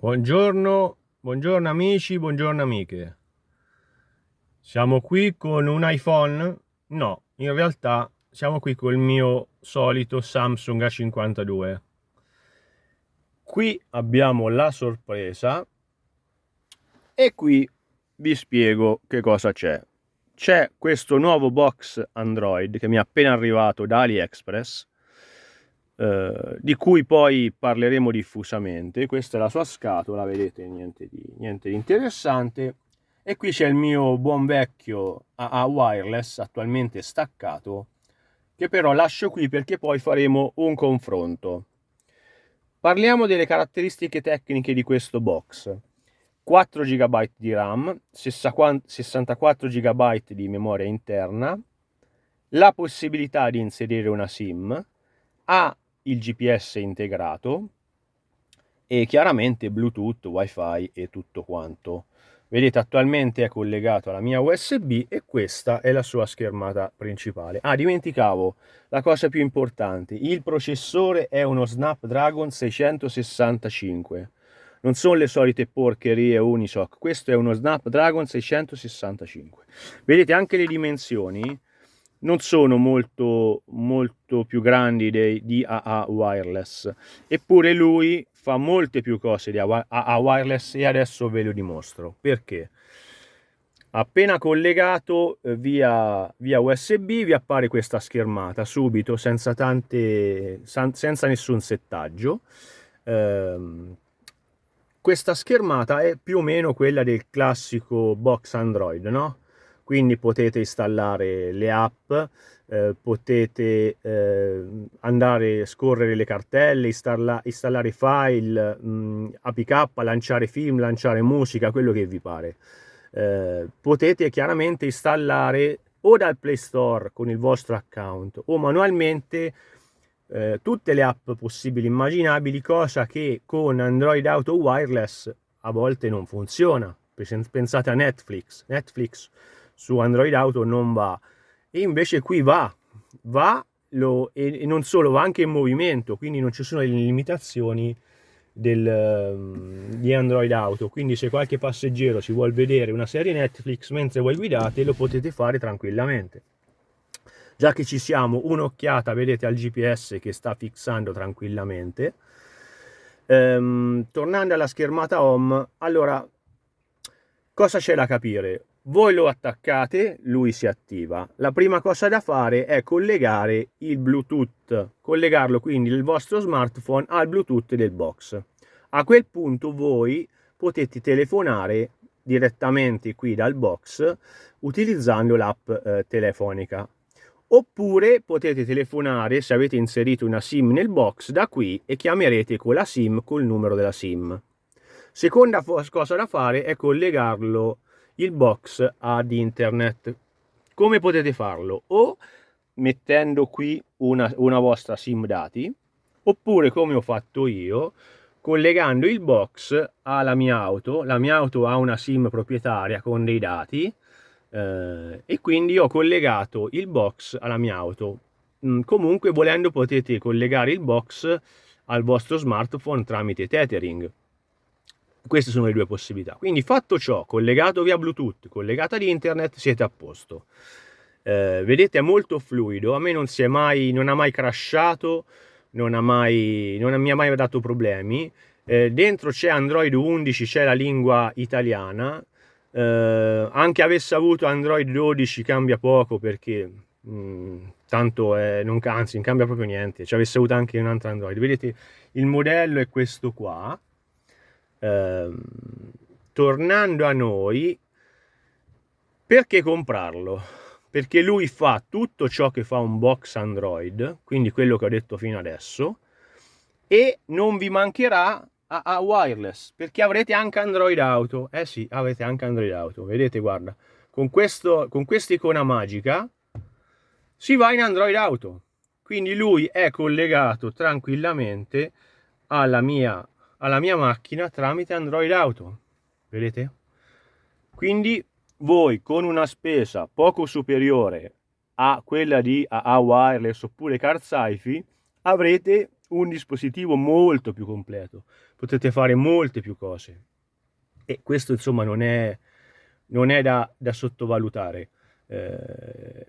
Buongiorno, buongiorno amici, buongiorno amiche. Siamo qui con un iPhone? No, in realtà siamo qui col mio solito Samsung A52. Qui abbiamo la sorpresa e qui vi spiego che cosa c'è. C'è questo nuovo box Android che mi è appena arrivato da AliExpress eh, di cui poi parleremo diffusamente. Questa è la sua scatola, vedete, niente di, niente di interessante. E qui c'è il mio buon vecchio AA wireless, attualmente staccato, che però lascio qui perché poi faremo un confronto. Parliamo delle caratteristiche tecniche di questo box. 4 GB di RAM, 64 GB di memoria interna, la possibilità di inserire una SIM, ha il GPS integrato e chiaramente Bluetooth, Wi-Fi e tutto quanto. Vedete attualmente è collegato alla mia USB e questa è la sua schermata principale. Ah, dimenticavo la cosa più importante, il processore è uno Snapdragon 665. Non sono le solite porcherie Unisoc, questo è uno Snapdragon 665. Vedete anche le dimensioni, non sono molto, molto più grandi dei, di AA Wireless, eppure lui fa molte più cose di AA Wireless e adesso ve lo dimostro. Perché? Appena collegato eh, via, via USB vi appare questa schermata subito senza, tante, senza nessun settaggio. Eh, questa schermata è più o meno quella del classico box Android, no? Quindi potete installare le app, eh, potete eh, andare a scorrere le cartelle, installa, installare file, mh, APK, lanciare film, lanciare musica, quello che vi pare. Eh, potete chiaramente installare o dal Play Store con il vostro account o manualmente eh, tutte le app possibili e immaginabili, cosa che con Android Auto Wireless a volte non funziona. Pensate a Netflix. Netflix su Android Auto non va. E invece qui va va lo, e, e, non solo va anche in movimento quindi non ci sono le limitazioni del, um, di Android Auto. Quindi se qualche passeggero si vuole vedere una serie Netflix mentre voi guidate lo potete fare tranquillamente. Già che ci siamo un'occhiata vedete al GPS che sta fissando tranquillamente. Ehm, tornando alla schermata home allora cosa c'è da capire voi lo attaccate, lui si attiva. La prima cosa da fare è collegare il Bluetooth, collegarlo quindi il vostro smartphone al Bluetooth del box. A quel punto voi potete telefonare direttamente qui dal box utilizzando l'app eh, telefonica. Oppure potete telefonare se avete inserito una SIM nel box da qui e chiamerete con la SIM col numero della SIM. Seconda cosa da fare è collegarlo il box ad internet. Come potete farlo? O mettendo qui una, una vostra sim dati, oppure come ho fatto io, collegando il box alla mia auto. La mia auto ha una sim proprietaria con dei dati eh, e quindi ho collegato il box alla mia auto. Mm, comunque volendo potete collegare il box al vostro smartphone tramite tethering queste sono le due possibilità. Quindi fatto ciò, collegato via Bluetooth, collegato ad internet, siete a posto. Eh, vedete è molto fluido, a me non, si è mai, non ha mai crashato, non, ha mai, non mi ha mai dato problemi. Eh, dentro c'è Android 11, c'è la lingua italiana, eh, anche avesse avuto Android 12 cambia poco perché mh, mm, tanto è, non, anzi non cambia proprio niente, ci avesse avuto anche un altro Android. Vedete il modello è questo qua, Ehm, tornando a noi, perché comprarlo? Perché lui fa tutto ciò che fa un box Android, quindi quello che ho detto fino adesso, e non vi mancherà a, a wireless, perché avrete anche Android Auto. Eh sì, avete anche Android Auto, vedete, guarda, con, questo, con questa icona magica si va in Android Auto. Quindi lui è collegato tranquillamente alla mia alla mia macchina tramite Android Auto. Vedete? Quindi voi con una spesa poco superiore a quella di AA Wireless oppure Car Sci-Fi avrete un dispositivo molto più completo. potete fare molte più cose e questo insomma non è, non è da, da sottovalutare. Eh,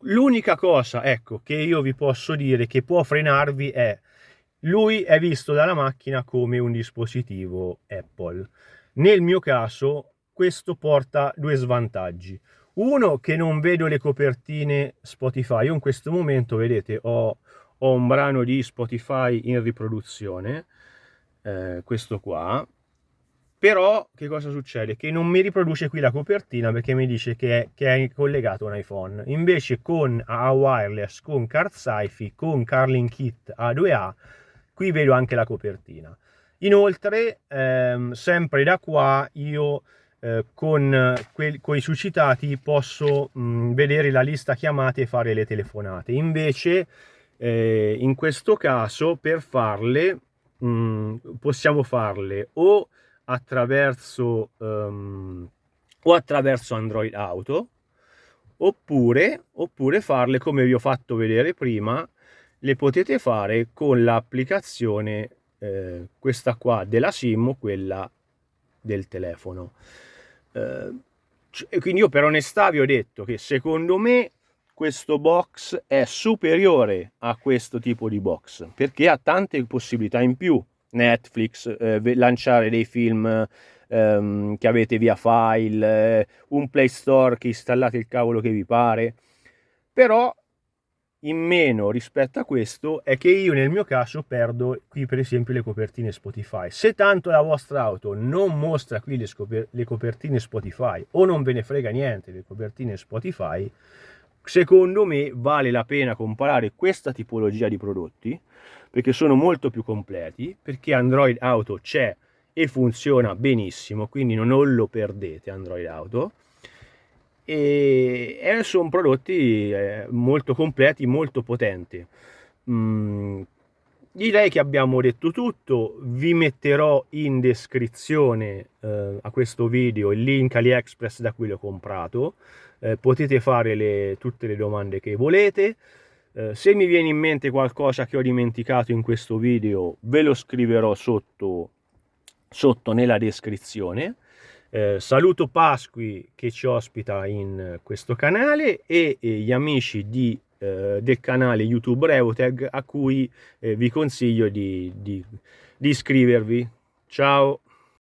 l'unica cosa ecco che io vi posso dire che può frenarvi è lui è visto dalla macchina come un dispositivo Apple. Nel mio caso questo porta due svantaggi. Uno che non vedo le copertine Spotify. Io in questo momento, vedete, ho, ho un brano di Spotify in riproduzione, eh, questo qua. Però che cosa succede? Che non mi riproduce qui la copertina perché mi dice che è, che è collegato un iPhone. Invece con a wireless, con Card Sci-Fi, con Carlin Kit A2A, qui vedo anche la copertina. Inoltre, ehm, sempre da qua, io eh, con, quei, con i suscitati posso mh, vedere la lista chiamate e fare le telefonate. Invece, eh, in questo caso, per farle, mh, possiamo farle o attraverso, um, o attraverso Android Auto, oppure, oppure farle come vi ho fatto vedere prima, le potete fare con l'applicazione eh, questa qua della SIM quella del telefono. Eh, quindi io per onestà vi ho detto che secondo me questo box è superiore a questo tipo di box perché ha tante possibilità in più Netflix eh, lanciare dei film ehm, che avete via file eh, un play store che installate il cavolo che vi pare però in meno rispetto a questo è che io nel mio caso perdo qui per esempio le copertine Spotify. Se tanto la vostra auto non mostra qui le, le copertine Spotify o non ve ne frega niente le copertine Spotify, secondo me vale la pena comprare questa tipologia di prodotti perché sono molto più completi, perché Android Auto c'è e funziona benissimo, quindi non lo perdete Android Auto e, sono prodotti eh, molto completi, molto potenti. Mm, direi che abbiamo detto tutto, vi metterò in descrizione eh, a questo video il link AliExpress da cui l'ho comprato, eh, potete fare le, tutte le domande che volete, eh, se mi viene in mente qualcosa che ho dimenticato in questo video ve lo scriverò sotto, sotto nella descrizione, eh, saluto Pasqui che ci ospita in questo canale e, e gli amici di, eh, del canale YouTube Revotag a cui eh, vi consiglio di, di, di iscrivervi. Ciao!